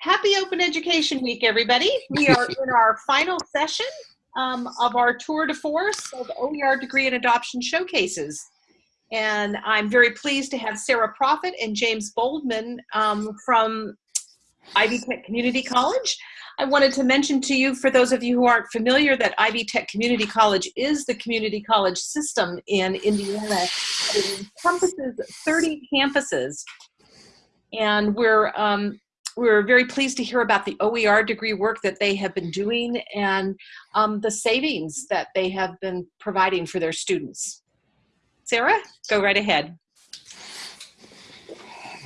Happy Open Education Week, everybody. We are in our final session um, of our tour de force of OER degree and adoption showcases. And I'm very pleased to have Sarah Profit and James Boldman um, from Ivy Tech Community College. I wanted to mention to you, for those of you who aren't familiar, that Ivy Tech Community College is the community college system in Indiana. It encompasses 30 campuses. And we're um, we're very pleased to hear about the OER degree work that they have been doing and um, the savings that they have been providing for their students. Sarah, go right ahead.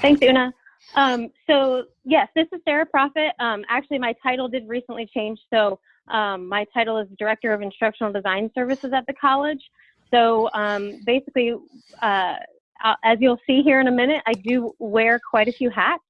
Thanks, Una. Um, so yes, this is Sarah Profit. Um, actually, my title did recently change. So um, my title is Director of Instructional Design Services at the college. So um, basically, uh, as you'll see here in a minute, I do wear quite a few hats.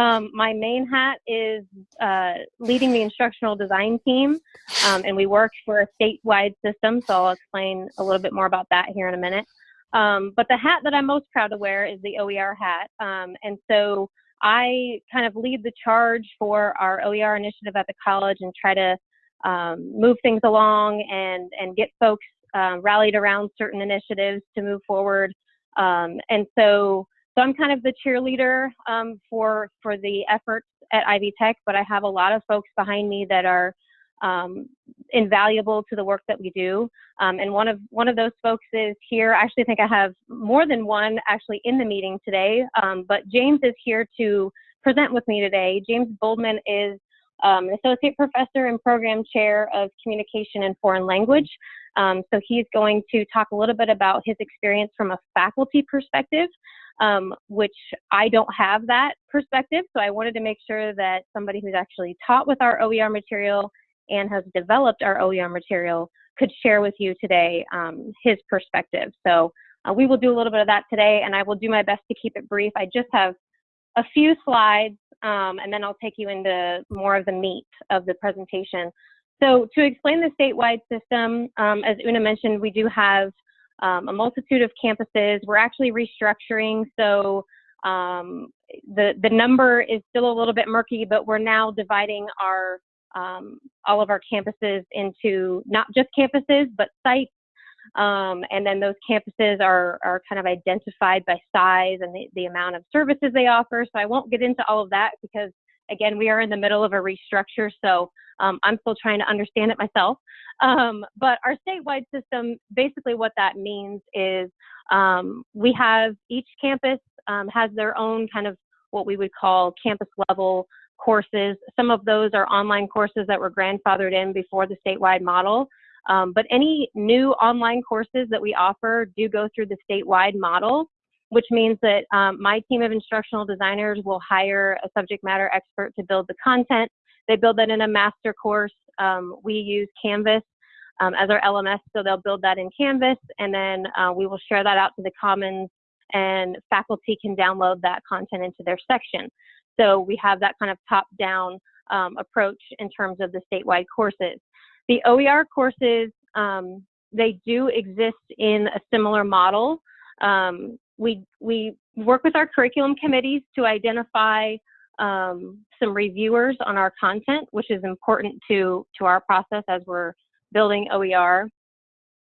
Um, my main hat is uh, leading the instructional design team, um, and we work for a statewide system, so I'll explain a little bit more about that here in a minute. Um, but the hat that I'm most proud to wear is the OER hat, um, and so I kind of lead the charge for our OER initiative at the college and try to um, move things along and, and get folks uh, rallied around certain initiatives to move forward. Um, and so so I'm kind of the cheerleader um, for for the efforts at Ivy Tech, but I have a lot of folks behind me that are um, invaluable to the work that we do. Um, and one of one of those folks is here. I actually think I have more than one actually in the meeting today. Um, but James is here to present with me today. James Boldman is um, an associate professor and program chair of communication and foreign language. Um, so he's going to talk a little bit about his experience from a faculty perspective um, which I don't have that perspective. So I wanted to make sure that somebody who's actually taught with our OER material and has developed our OER material could share with you today um, his perspective. So uh, we will do a little bit of that today, and I will do my best to keep it brief. I just have a few slides, um, and then I'll take you into more of the meat of the presentation. So to explain the statewide system, um, as Una mentioned, we do have um, a multitude of campuses. We're actually restructuring, so um, the the number is still a little bit murky, but we're now dividing our um, all of our campuses into not just campuses but sites, um, and then those campuses are are kind of identified by size and the, the amount of services they offer. So I won't get into all of that because again, we are in the middle of a restructure, so um, I'm still trying to understand it myself. Um, but our statewide system, basically what that means is um, we have each campus um, has their own kind of what we would call campus level courses. Some of those are online courses that were grandfathered in before the statewide model. Um, but any new online courses that we offer do go through the statewide model which means that um, my team of instructional designers will hire a subject matter expert to build the content. They build that in a master course. Um, we use Canvas um, as our LMS, so they'll build that in Canvas, and then uh, we will share that out to the Commons, and faculty can download that content into their section. So we have that kind of top-down um, approach in terms of the statewide courses. The OER courses, um, they do exist in a similar model. Um, we, we work with our curriculum committees to identify um, some reviewers on our content, which is important to, to our process as we're building OER.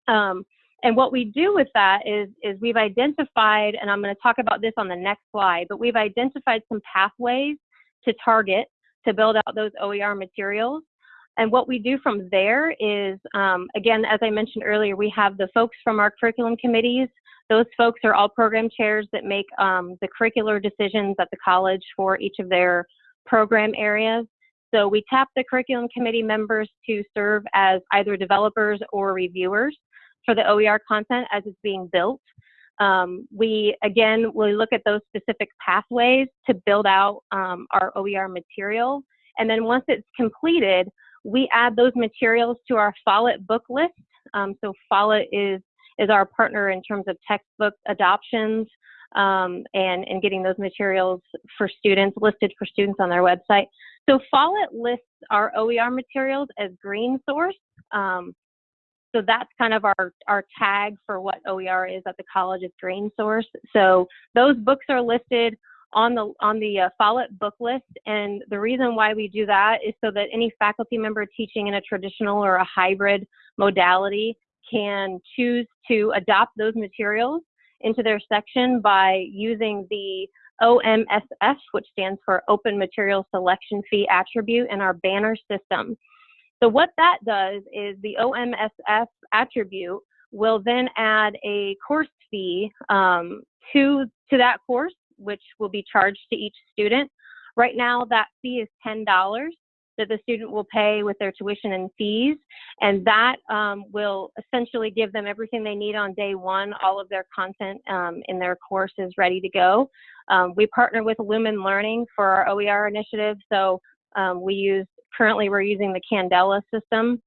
Um, and what we do with that is, is we've identified, and I'm going to talk about this on the next slide, but we've identified some pathways to target to build out those OER materials. And what we do from there is, um, again, as I mentioned earlier, we have the folks from our curriculum committees those folks are all program chairs that make um, the curricular decisions at the college for each of their program areas. So we tap the curriculum committee members to serve as either developers or reviewers for the OER content as it's being built. Um, we, again, we look at those specific pathways to build out um, our OER material. And then once it's completed, we add those materials to our Follett book list. Um, so Follett is is our partner in terms of textbook adoptions um, and, and getting those materials for students, listed for students on their website. So Follett lists our OER materials as green source. Um, so that's kind of our, our tag for what OER is at the college is green source. So those books are listed on the on the uh, Follett book list. And the reason why we do that is so that any faculty member teaching in a traditional or a hybrid modality can choose to adopt those materials into their section by using the OMSF, which stands for Open Material Selection Fee attribute in our banner system. So what that does is the OMSF attribute will then add a course fee um, to, to that course, which will be charged to each student. Right now, that fee is $10 that the student will pay with their tuition and fees. And that um, will essentially give them everything they need on day one. All of their content um, in their course is ready to go. Um, we partner with Lumen Learning for our OER initiative. So um, we use, currently we're using the Candela system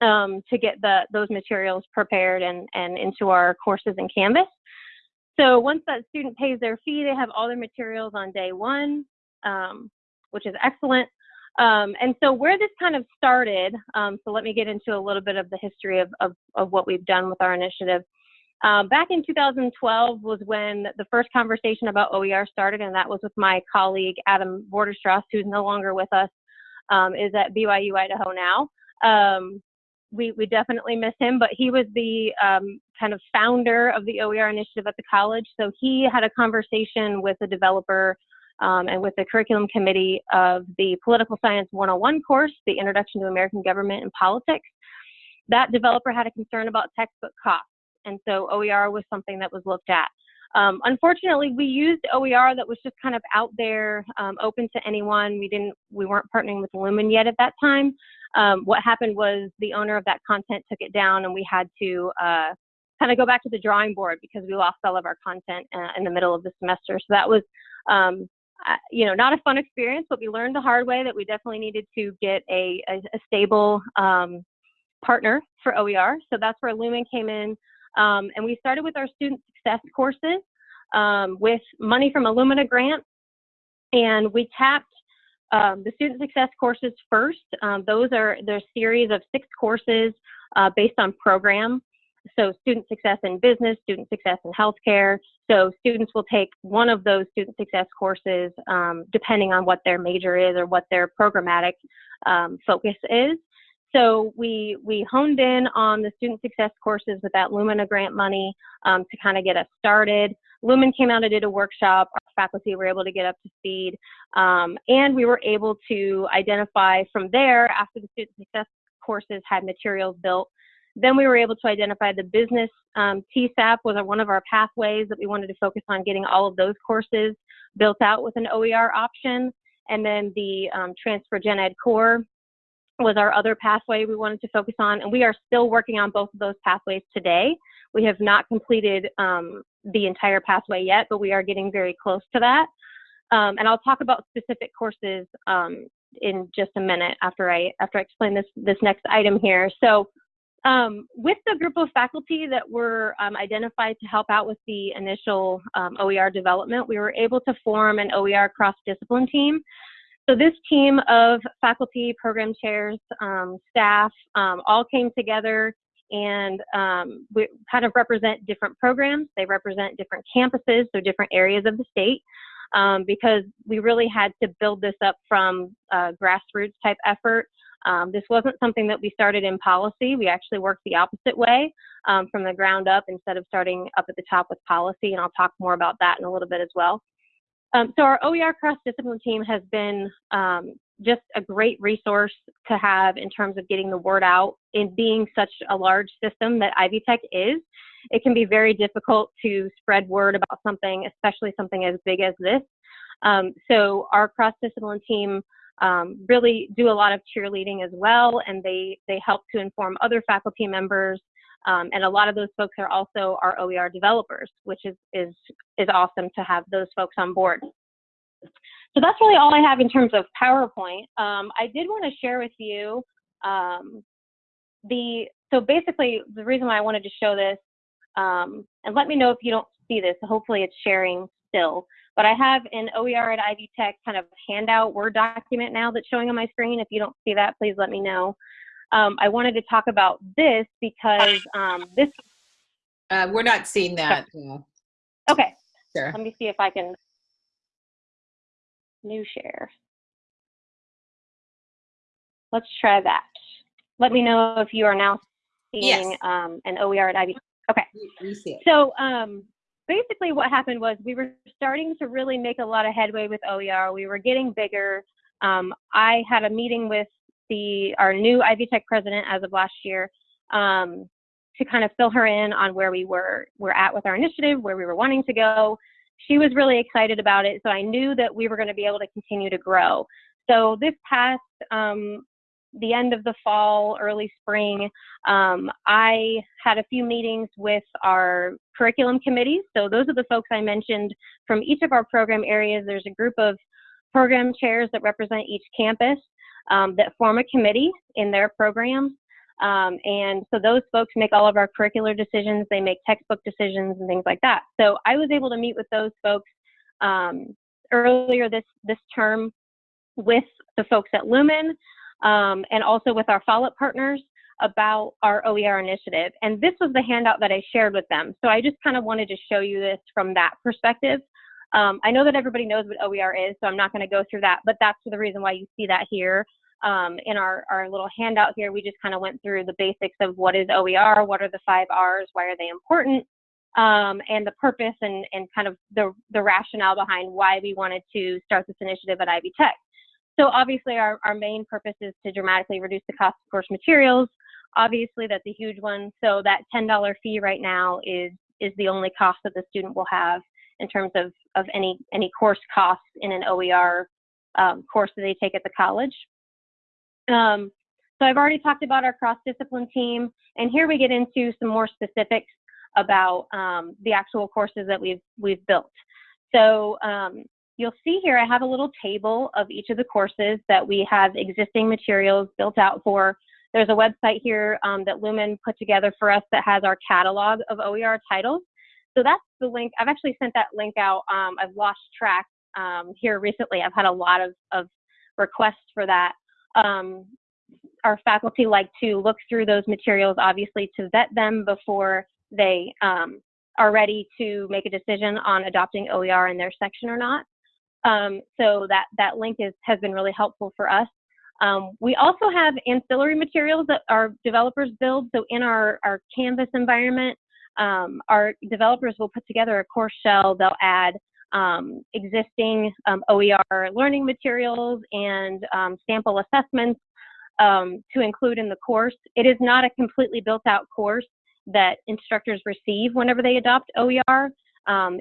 um, to get the, those materials prepared and, and into our courses in Canvas. So once that student pays their fee, they have all their materials on day one, um, which is excellent. Um, and so where this kind of started, um, so let me get into a little bit of the history of, of, of what we've done with our initiative. Um, back in 2012 was when the first conversation about OER started, and that was with my colleague Adam Vorderstrass, who's no longer with us, um, is at BYU Idaho now. Um, we, we definitely miss him, but he was the um, kind of founder of the OER initiative at the college. So he had a conversation with a developer um, and with the curriculum committee of the Political Science 101 course, the Introduction to American Government and Politics. That developer had a concern about textbook costs, and so OER was something that was looked at. Um, unfortunately, we used OER that was just kind of out there, um, open to anyone. We didn't, we weren't partnering with Lumen yet at that time. Um, what happened was the owner of that content took it down, and we had to uh, kind of go back to the drawing board because we lost all of our content uh, in the middle of the semester. So that was you know, not a fun experience, but we learned the hard way that we definitely needed to get a, a, a stable um, partner for OER. So that's where Lumen came in. Um, and we started with our student success courses um, with money from Illumina Lumina grant. And we tapped um, the student success courses first. Um, those are their series of six courses uh, based on program. So student success in business, student success in healthcare. So students will take one of those student success courses um, depending on what their major is or what their programmatic um, focus is. So we, we honed in on the student success courses with that Lumina grant money um, to kind of get us started. Lumen came out and did a workshop. Our faculty were able to get up to speed. Um, and we were able to identify from there, after the student success courses had materials built, then we were able to identify the business um, TSAP was one of our pathways that we wanted to focus on getting all of those courses built out with an OER option. And then the um, Transfer Gen Ed Core was our other pathway we wanted to focus on. And we are still working on both of those pathways today. We have not completed um, the entire pathway yet, but we are getting very close to that. Um, and I'll talk about specific courses um, in just a minute after I after I explain this this next item here. So um, with the group of faculty that were um, identified to help out with the initial um, OER development, we were able to form an OER cross-discipline team. So this team of faculty, program chairs, um, staff, um, all came together and um, we kind of represent different programs. They represent different campuses, so different areas of the state. Um, because we really had to build this up from grassroots type effort um, this wasn't something that we started in policy. We actually worked the opposite way um, from the ground up instead of starting up at the top with policy, and I'll talk more about that in a little bit as well. Um, so our OER cross-discipline team has been um, just a great resource to have in terms of getting the word out. In being such a large system that Ivy Tech is, it can be very difficult to spread word about something, especially something as big as this. Um, so our cross-discipline team um, really do a lot of cheerleading as well, and they they help to inform other faculty members. Um, and a lot of those folks are also our OER developers, which is is is awesome to have those folks on board. So that's really all I have in terms of PowerPoint. Um, I did want to share with you um, the so basically the reason why I wanted to show this, um, and let me know if you don't see this. Hopefully it's sharing still. But I have an OER at Ivy Tech kind of handout Word document now that's showing on my screen. If you don't see that, please let me know. Um, I wanted to talk about this because um, this. Uh, we're not seeing that. Okay. Sure. Let me see if I can new share. Let's try that. Let me know if you are now seeing Yes. um, an OER at Ivy. Okay. We- We see it. So um, basically, what happened was we were starting to really make a lot of headway with OER. We were getting bigger. Um, I had a meeting with the our new Ivy Tech president as of last year um, to kind of fill her in on where we were were at with our initiative, where we were wanting to go. She was really excited about it, so I knew that we were going to be able to continue to grow. So this past um, the end of the fall, early spring, um, I had a few meetings with our curriculum committees. So those are the folks I mentioned from each of our program areas. There's a group of program chairs that represent each campus um, that form a committee in their programs. Um, and so those folks make all of our curricular decisions. They make textbook decisions and things like that. So I was able to meet with those folks um, earlier this this term with the folks at Lumen um, and also with our Follett partners about our OER initiative. And this was the handout that I shared with them. So I just kind of wanted to show you this from that perspective. Um, I know that everybody knows what OER is, so I'm not going to go through that, but that's the reason why you see that here. Um, in our, our little handout here, we just kind of went through the basics of what is OER, what are the five R's, why are they important, um, and the purpose and, and kind of the, the rationale behind why we wanted to start this initiative at Ivy Tech. So obviously our, our main purpose is to dramatically reduce the cost of course materials. Obviously that's a huge one. So that $10 fee right now is, is the only cost that the student will have in terms of, of any, any course costs in an OER um, course that they take at the college. Um, so I've already talked about our cross-discipline team, and here we get into some more specifics about um, the actual courses that we've, we've built. So um, you'll see here I have a little table of each of the courses that we have existing materials built out for. There's a website here um, that Lumen put together for us that has our catalog of OER titles. So that's the link. I've actually sent that link out. Um, I've lost track um, here recently. I've had a lot of, of requests for that. Um, our faculty like to look through those materials, obviously, to vet them before they um, are ready to make a decision on adopting OER in their section or not. Um, so that, that link is, has been really helpful for us. Um, we also have ancillary materials that our developers build. So in our, our Canvas environment, um, our developers will put together a course shell. They'll add um, existing um, OER learning materials and um, sample assessments um, to include in the course. It is not a completely built out course that instructors receive whenever they adopt OER.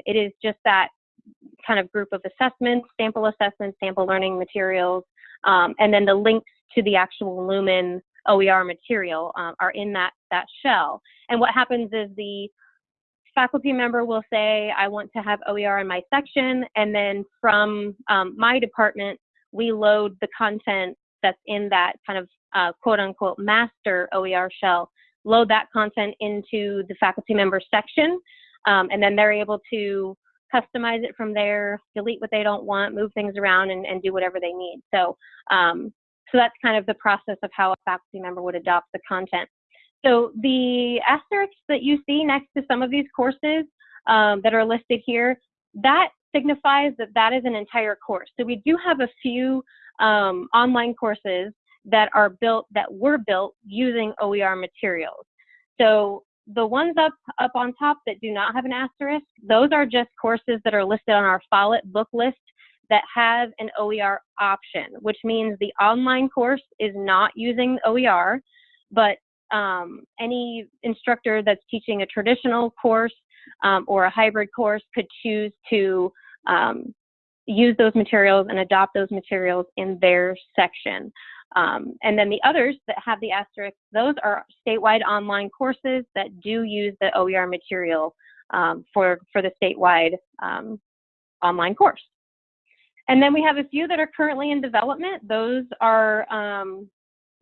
It is just that kind of group of assessments, sample assessments, sample learning materials, um, and then the links to the actual Lumen OER material um, are in that, that shell. And what happens is the faculty member will say, I want to have OER in my section, and then from um, my department, we load the content that's in that kind of uh, quote unquote master OER shell, load that content into the faculty member section, um, and then they're able to customize it from there, delete what they don't want, move things around, and, and do whatever they need. So, um, so that's kind of the process of how a faculty member would adopt the content. So the asterisks that you see next to some of these courses um, that are listed here, that signifies that that is an entire course. So we do have a few um, online courses that are built, that were built using OER materials. So the ones up, up on top that do not have an asterisk, those are just courses that are listed on our Follett book list that have an OER option, which means the online course is not using OER, but um, any instructor that's teaching a traditional course um, or a hybrid course could choose to um, use those materials and adopt those materials in their section. Um, and then the others that have the asterisk, those are statewide online courses that do use the OER material um, for, for the statewide um, online course. And then we have a few that are currently in development. Those are um,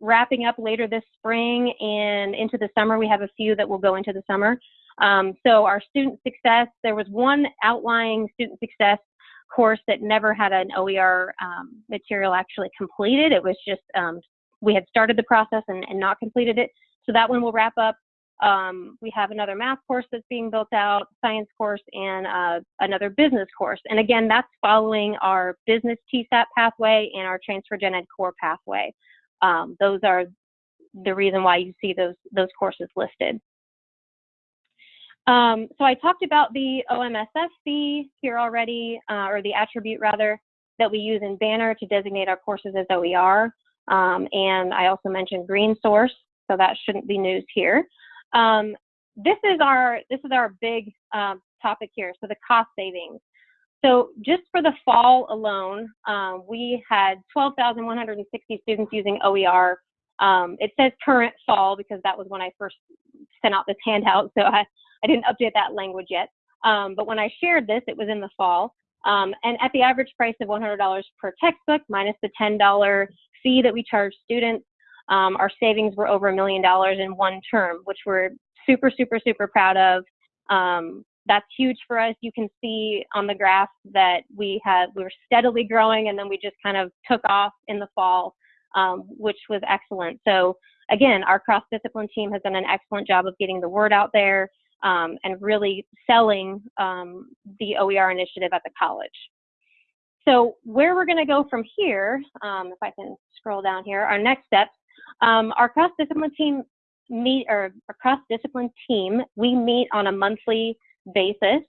wrapping up later this spring and into the summer. We have a few that will go into the summer. Um, so our student success, there was one outlying student success course that never had an OER um, material actually completed. It was just, um, we had started the process and, and, not completed it. So that one will wrap up Um, we have another math course that's being built out, science course, and uh, another business course. And again, that's following our business TSAP pathway and our transfer gen ed core pathway. Um, those are the reason why you see those those courses listed. Um, so I talked about the OMSF here already, uh, or the attribute rather, that we use in Banner to designate our courses as OER. Um, and I also mentioned Green Source, so that shouldn't be news here. Um, this is our this is our big um, topic here. So the cost savings. So just for the fall alone, um, we had 12,160 students using OER. Um, it says current fall because that was when I first sent out this handout, so I, I didn't update that language yet. Um, but when I shared this, it was in the fall. Um, and at the average price of $100 per textbook minus the $10 fee that we charge students, um, our savings were over a million dollars in one term, which we're super, super, super proud of. Um, that's huge for us. You can see on the graph that we had we were steadily growing, and then we just kind of took off in the fall, um, which was excellent. So again, our cross-discipline team has done an excellent job of getting the word out there um, and really selling um, the OER initiative at the college. So where we're going to go from here, um, if I can scroll down here, our next steps um, our cross-discipline team meet, or our cross-discipline team, we meet on a monthly basis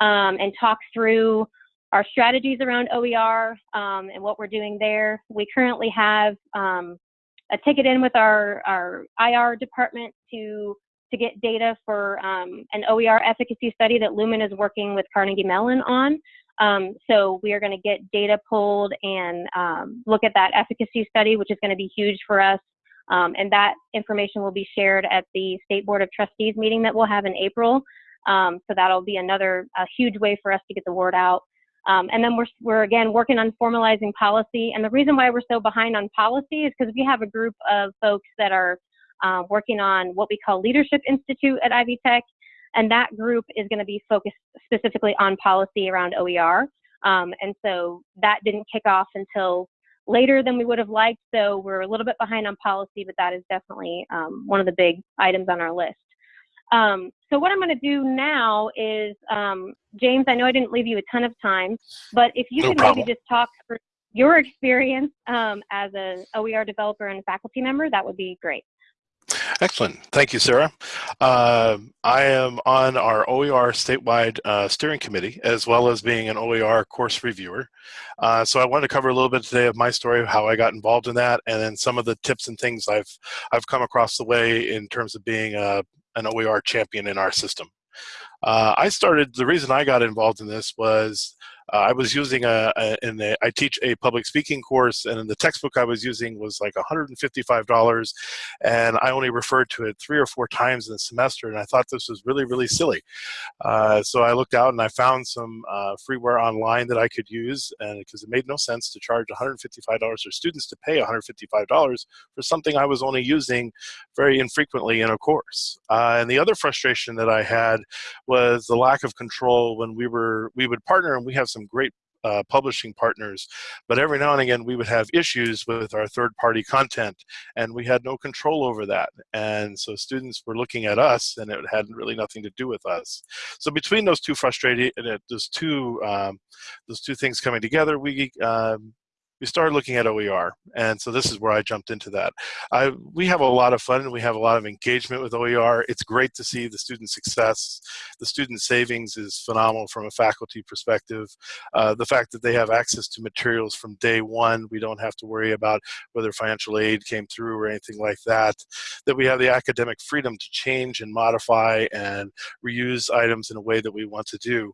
um, and talk through our strategies around OER um, and what we're doing there. We currently have a ticket in with our, our IR department to to get data for um, an OER efficacy study that Lumen is working with Carnegie Mellon on. Um, so we are going to get data pulled and um, look at that efficacy study, which is going to be huge for us. Um, and that information will be shared at the State Board of Trustees meeting that we'll have in April. Um, so that'll be another huge way for us to get the word out. Um, and then we're, we're again working on formalizing policy. And the reason why we're so behind on policy is because we have a group of folks that are uh, working on what we call Leadership Institute at Ivy Tech. And that group is going to be focused specifically on policy around OER. Um, and so that didn't kick off until later than we would have liked. So we're a little bit behind on policy, but that is definitely um, one of the big items on our list. Um, so what I'm going to do now is, um, James, I know I didn't leave you a ton of time, but if you No could problem. maybe just talk for your experience um, as an OER developer and faculty member, that would be great. Excellent. Thank you, Sarah. Uh, I am on our OER statewide uh, steering committee, as well as being an OER course reviewer. Uh, so I wanted to cover a little bit today of my story, of how I got involved in that, and then some of the tips and things I've I've come across the way in terms of being a, an OER champion in our system. Uh, I started, the reason I got involved in this was uh, I was using a, a, in a, I teach a public speaking course and the textbook I was using was like $155 and I only referred to it three or four times in the semester and I thought this was really, really silly. Uh, so I looked out and I found some uh, freeware online that I could use and because it made no sense to charge $155 for students to pay $155 for something I was only using very infrequently in a course. Uh, and the other frustration that I had was the lack of control when we were, we would partner and we have some great uh, publishing partners, but every now and again we would have issues with our third-party content, and we had no control over that. And so students were looking at us, and it had really nothing to do with us. So between those two frustrating, uh, those two, um, those two things coming together, we um, we started looking at OER, and so this is where I jumped into that. I, we have a lot of fun and we have a lot of engagement with OER. It's great to see the student success. The student savings is phenomenal from a faculty perspective. Uh, the fact that they have access to materials from day one, we don't have to worry about whether financial aid came through or anything like that. That we have the academic freedom to change and modify and reuse items in a way that we want to do.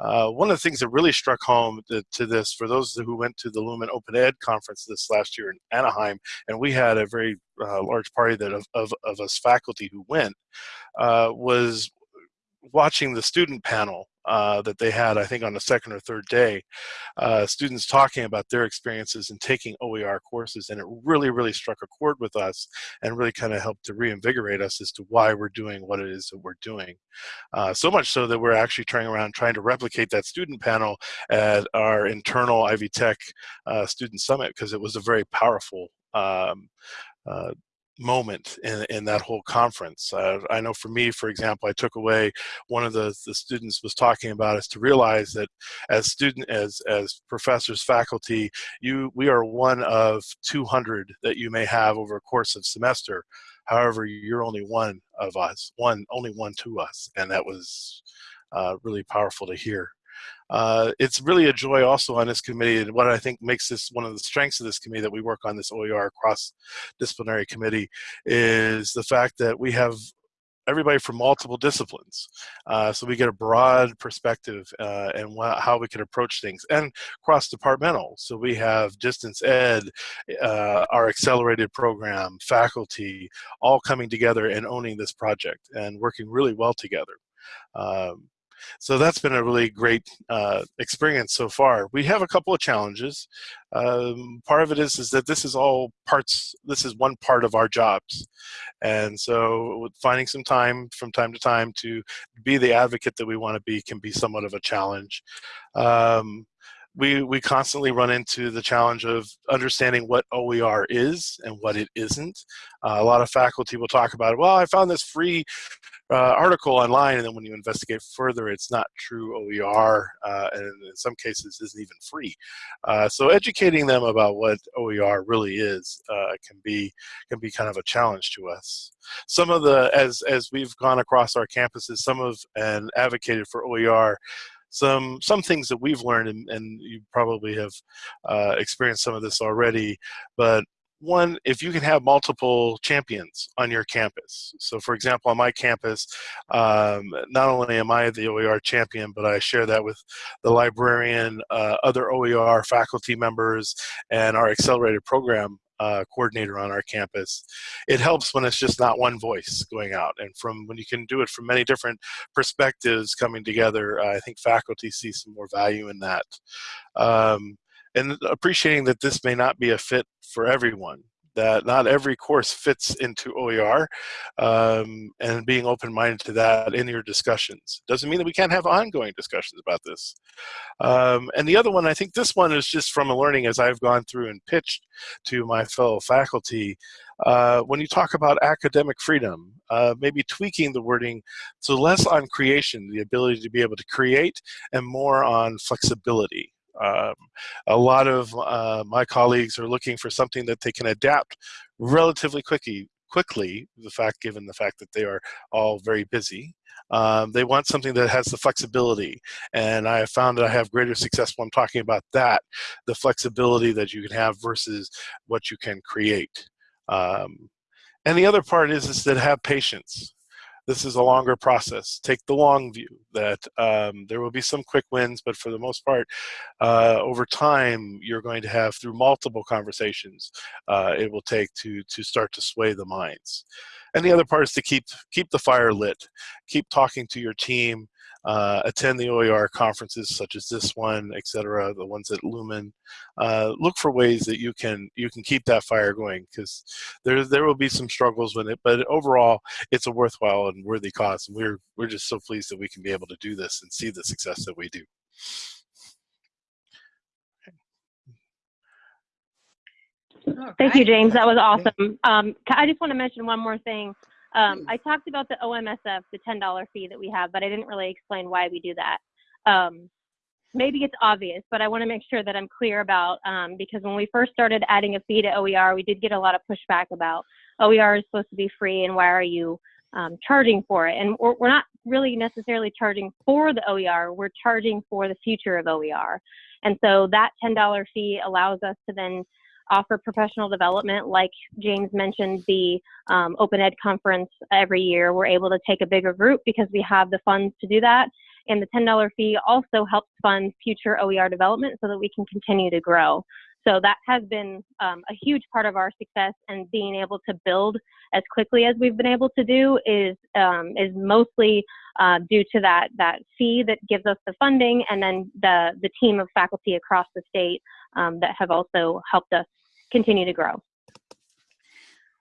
Uh, one of the things that really struck home to, to, this, for those who went to the Lumen Open Ed conference this last year in Anaheim, and we had a very uh, large party that of, of, of, us faculty who went, uh, was watching the student panel uh, that they had, I think on the second or third day, uh, students talking about their experiences in taking OER courses, and it really, really struck a chord with us and really kind of helped to reinvigorate us as to why we're doing what it is that we're doing. Uh, so much so that we're actually turning around trying to replicate that student panel at our internal Ivy Tech uh, Student Summit because it was a very powerful um, uh, moment in, in that whole conference. Uh, I know for me, for example, I took away one of the, the students was talking about is to realize that as student, as, as professors, faculty, you, we are one of 200 that you may have over a course of semester. However, you're only one of us, one, only one to us. And that was uh, really powerful to hear. Uh, it's really a joy also on this committee and what I think makes this one of the strengths of this committee that we work on this OER cross disciplinary committee is the fact that we have everybody from multiple disciplines. Uh, so we get a broad perspective uh, and how we can approach things and cross-departmental. So we have distance ed, uh, our accelerated program, faculty, all coming together and owning this project and working really well together. Um, so that's been a really great uh, experience so far. We have a couple of challenges. Um, part of it is, is that this is all parts, this is one part of our jobs. And so finding some time from time to time to be the advocate that we want to be can be somewhat of a challenge. Um, we, we constantly run into the challenge of understanding what OER is and what it isn't. Uh, a lot of faculty will talk about, well, I found this free uh, article online, and then when you investigate further, it's not true OER, uh, and in some cases isn't even free. Uh, so educating them about what OER really is uh, can be can be kind of a challenge to us. Some of the as as we've gone across our campuses, some of and advocated for OER some some things that we've learned and, and you probably have uh, experienced some of this already but one, if you can have multiple champions on your campus. So for example, on my campus, um, not only am I the OER champion, but I share that with the librarian, uh, other OER faculty members, and our accelerated program uh, coordinator on our campus. It helps when it's just not one voice going out and from when you can do it from many different perspectives coming together, uh, I think faculty see some more value in that. Um, and appreciating that this may not be a fit for everyone that not every course fits into OER um, and being open-minded to that in your discussions. Doesn't mean that we can't have ongoing discussions about this. Um, and the other one, I think this one is just from a learning as I've gone through and pitched to my fellow faculty. Uh, when you talk about academic freedom, uh, maybe tweaking the wording so less on creation, the ability to be able to create, and more on flexibility. Um, a lot of uh, my colleagues are looking for something that they can adapt relatively quickly, quickly, the fact given the fact that they are all very busy. Um, they want something that has the flexibility. And I have found that I have greater success when I'm talking about that, the flexibility that you can have versus what you can create. Um, and the other part is, is that have patience this is a longer process. Take the long view that um, there will be some quick wins, but for the most part, uh, over time, you're going to have through multiple conversations, uh, it will take to, to start to sway the minds. And the other part is to keep, keep the fire lit. Keep talking to your team, uh, attend the OER conferences such as this one, et cetera, The ones at Lumen. Uh, look for ways that you can you can keep that fire going because there there will be some struggles with it, but overall it's a worthwhile and worthy cause. And we're we're just so pleased that we can be able to do this and see the success that we do. Thank you, James. That was awesome. Um, I just want to mention one more thing. Um, Hmm. I talked about the OMSF, the $10 fee that we have, but I didn't really explain why we do that. Um, maybe it's obvious, but I want to make sure that I'm clear about um, because when we first started adding a fee to OER, we did get a lot of pushback about OER is supposed to be free and why are you um, charging for it? And we're, we're not really necessarily charging for the OER, we're charging for the future of OER. And so that $10 fee allows us to then offer professional development, like James mentioned, the um, Open Ed conference every year. We're able to take a bigger group because we have the funds to do that. And the $10 fee also helps fund future OER development so that we can continue to grow. So that has been um, a huge part of our success and being able to build as quickly as we've been able to do is um, is mostly uh, due to that that fee that gives us the funding and then the the team of faculty across the state um, that have also helped us continue to grow.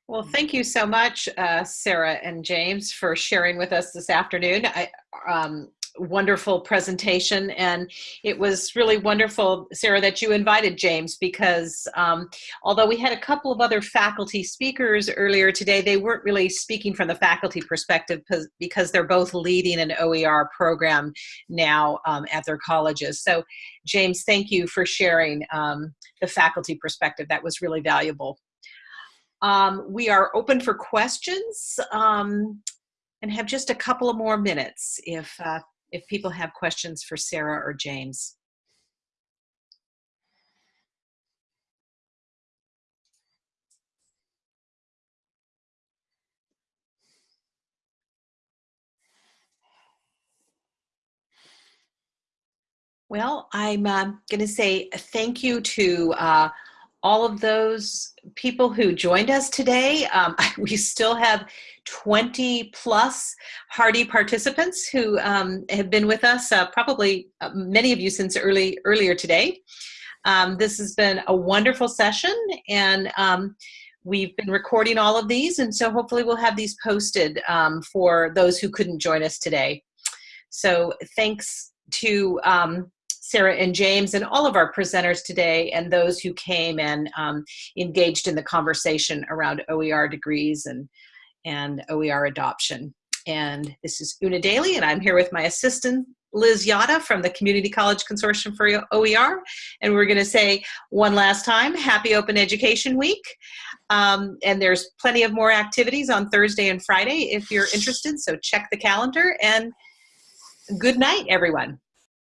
Well, thank you so much, uh, Sarah and James, for sharing with us this afternoon. I, um, wonderful presentation. And it was really wonderful, Sarah, that you invited James because um, although we had a couple of other faculty speakers earlier today, they weren't really speaking from the faculty perspective because they're both leading an OER program now um, at their colleges. So James, thank you for sharing um, the faculty perspective. That was really valuable. Um, we are open for questions um, and have just a couple of more minutes if, uh, if people have questions for Sarah or James. Well, I'm uh, going to say thank you to uh, all of those people who joined us today. Um, we still have 20 plus hardy participants who um, have been with us, uh, probably uh, many of you since early earlier today. Um, this has been a wonderful session and um, we've been recording all of these and so hopefully we'll have these posted um, for those who couldn't join us today. So thanks to um, Sarah and James and all of our presenters today and those who came and um, engaged in the conversation around OER degrees and, and OER adoption. And this is Una Daly and I'm here with my assistant Liz Yata from the Community College Consortium for OER. And we're gonna say one last time, happy Open Education Week. Um, and there's plenty of more activities on Thursday and Friday if you're interested, so check the calendar and good night, everyone.